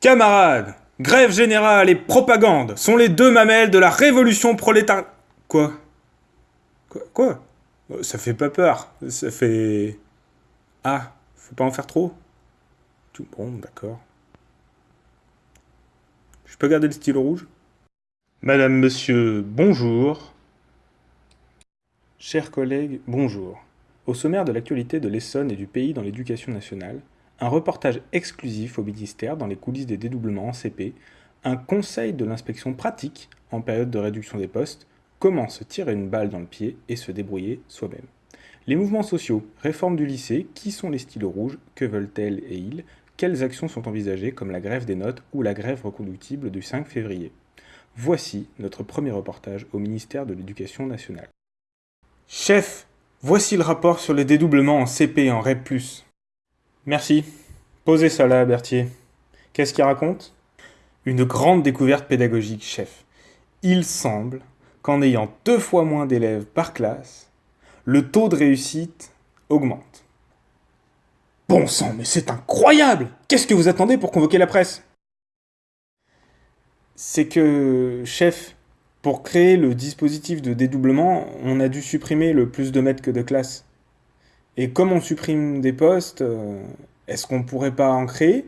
Camarades, grève générale et propagande sont les deux mamelles de la révolution prolétarienne. Quoi? Quoi Quoi? Euh, Ça fait pas peur. Ça fait. Ah, faut pas en faire trop? Tout bon, d'accord. Je peux garder le stylo rouge? Madame, monsieur, bonjour. Chers collègues, bonjour. Au sommaire de l'actualité de l'Essonne et du pays dans l'éducation nationale, un reportage exclusif au ministère dans les coulisses des dédoublements en CP, un conseil de l'inspection pratique en période de réduction des postes, comment se tirer une balle dans le pied et se débrouiller soi-même. Les mouvements sociaux, réforme du lycée, qui sont les stylos rouges, que veulent-elles et ils, quelles actions sont envisagées comme la grève des notes ou la grève reconductible du 5 février. Voici notre premier reportage au ministère de l'Éducation nationale. Chef, voici le rapport sur les dédoublements en CP et en REP+. Merci. Posez ça là, Berthier. Qu'est-ce qu'il raconte? Une grande découverte pédagogique, chef. Il semble qu'en ayant deux fois moins d'élèves par classe, le taux de réussite augmente. Bon sang, mais c'est incroyable Qu'est-ce que vous attendez pour convoquer la presse? C'est que, chef, pour créer le dispositif de dédoublement, on a dû supprimer le plus de mètres que de classes. Et comme on supprime des postes, euh, est-ce qu'on pourrait pas en créer?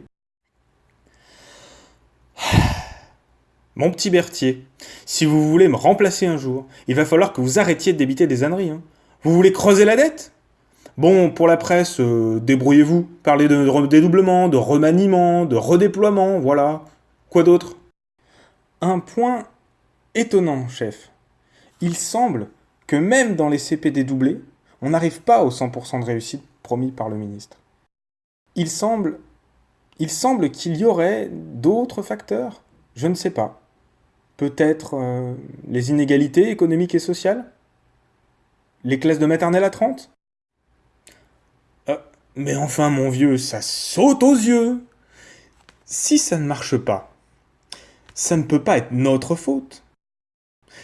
Mon petit Berthier, si vous voulez me remplacer un jour, il va falloir que vous arrêtiez de débiter des âneries. Hein. Vous voulez creuser la dette? Bon, pour la presse, euh, débrouillez-vous. Parlez de dédoublement, de remaniement, de redéploiement, voilà. Quoi d'autre? Un point étonnant, chef. Il semble que même dans les CP dédoublés, on n'arrive pas au 100% de réussite promis par le ministre. Il semble, il semble qu'il y aurait d'autres facteurs, je ne sais pas. Peut-être euh, les inégalités économiques et sociales? Les classes de maternelle à 30 euh, Mais enfin, mon vieux, ça saute aux yeux Si ça ne marche pas, ça ne peut pas être notre faute.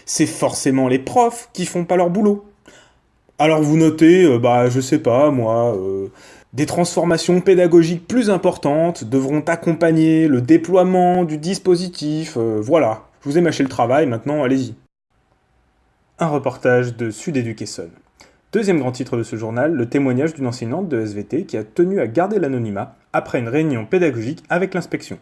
C'est forcément les profs qui font pas leur boulot. Alors vous notez, euh, bah je sais pas moi, euh, des transformations pédagogiques plus importantes devront accompagner le déploiement du dispositif, euh, voilà. Je vous ai mâché le travail, maintenant allez-y. Un reportage de Sud Education. Deuxième grand titre de ce journal, le témoignage d'une enseignante de SVT qui a tenu à garder l'anonymat après une réunion pédagogique avec l'inspection.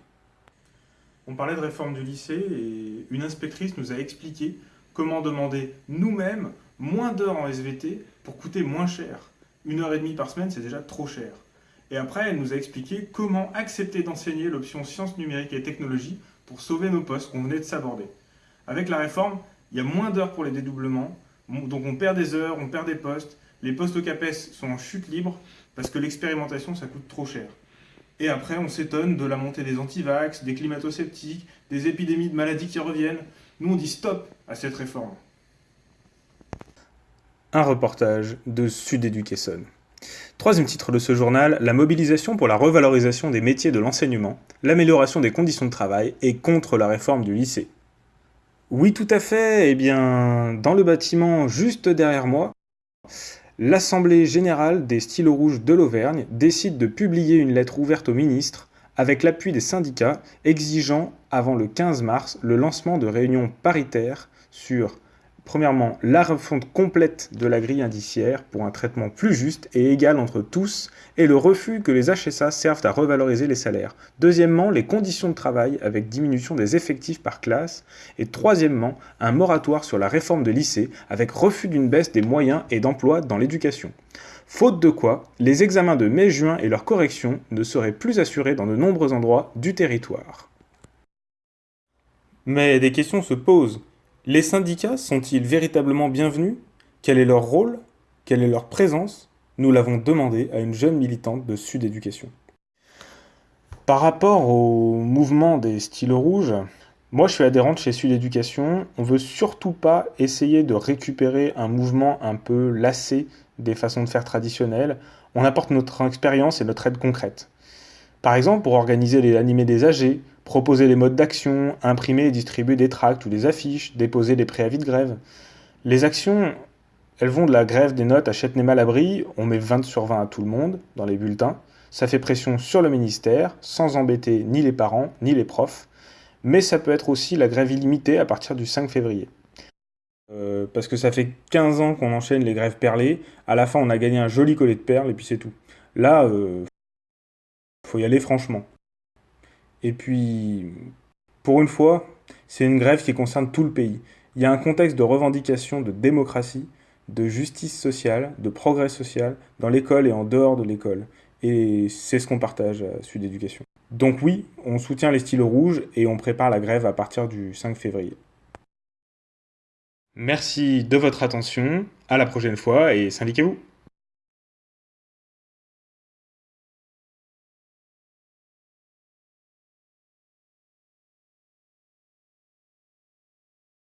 On parlait de réforme du lycée et une inspectrice nous a expliqué comment demander nous-mêmes moins d'heures en SVT pour coûter moins cher. Une heure et demie par semaine, c'est déjà trop cher. Et après, elle nous a expliqué comment accepter d'enseigner l'option sciences numériques et technologies pour sauver nos postes qu'on venait de s'aborder. Avec la réforme, il y a moins d'heures pour les dédoublements, donc on perd des heures, on perd des postes, les postes au CAPES sont en chute libre parce que l'expérimentation, ça coûte trop cher. Et après, on s'étonne de la montée des antivax, des climato-sceptiques, des épidémies de maladies qui reviennent. Nous, on dit stop à cette réforme. Un reportage de Sud Education. Troisième titre de ce journal, la mobilisation pour la revalorisation des métiers de l'enseignement, l'amélioration des conditions de travail et contre la réforme du lycée. Oui, tout à fait, eh bien, dans le bâtiment juste derrière moi, l'Assemblée générale des stylos rouges de l'Auvergne décide de publier une lettre ouverte au ministre avec l'appui des syndicats exigeant avant le 15 mars le lancement de réunions paritaires sur Premièrement, la refonte complète de la grille indiciaire pour un traitement plus juste et égal entre tous et le refus que les HSA servent à revaloriser les salaires. Deuxièmement, les conditions de travail avec diminution des effectifs par classe. Et troisièmement, un moratoire sur la réforme de lycée avec refus d'une baisse des moyens et d'emploi dans l'éducation. Faute de quoi, les examens de mai-juin et leur correction ne seraient plus assurés dans de nombreux endroits du territoire. Mais des questions se posent. Les syndicats sont-ils véritablement bienvenus? Quel est leur rôle? Quelle est leur présence? Nous l'avons demandé à une jeune militante de Sud Éducation. Par rapport au mouvement des stylos rouges, moi je suis adhérente chez Sud Éducation. On veut surtout pas essayer de récupérer un mouvement un peu lassé des façons de faire traditionnelles. On apporte notre expérience et notre aide concrète. Par exemple, pour organiser les animés des AG, proposer les modes d'action, imprimer et distribuer des tracts ou des affiches, déposer des préavis de grève. Les actions, elles vont de la grève des notes à Châtenay-Malabry, on met 20 sur 20 à tout le monde dans les bulletins. Ça fait pression sur le ministère, sans embêter ni les parents, ni les profs, mais ça peut être aussi la grève illimitée à partir du 5 février. Euh, parce que ça fait 15 ans qu'on enchaîne les grèves perlées, à la fin on a gagné un joli collet de perles et puis c'est tout. Là, euh, faut y aller franchement. Et puis, pour une fois, c'est une grève qui concerne tout le pays. Il y a un contexte de revendication de démocratie, de justice sociale, de progrès social, dans l'école et en dehors de l'école. Et c'est ce qu'on partage à Sud Éducation. Donc oui, on soutient les stylos rouges et on prépare la grève à partir du 5 février. Merci de votre attention, à la prochaine fois et syndiquez-vous